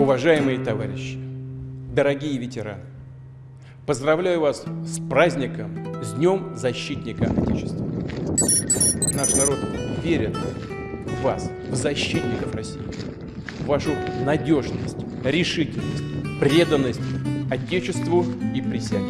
Уважаемые товарищи, дорогие ветераны, поздравляю вас с праздником, с Днем Защитника Отечества. Наш народ верит в вас, в защитников России, в вашу надежность, решительность, преданность Отечеству и присяге.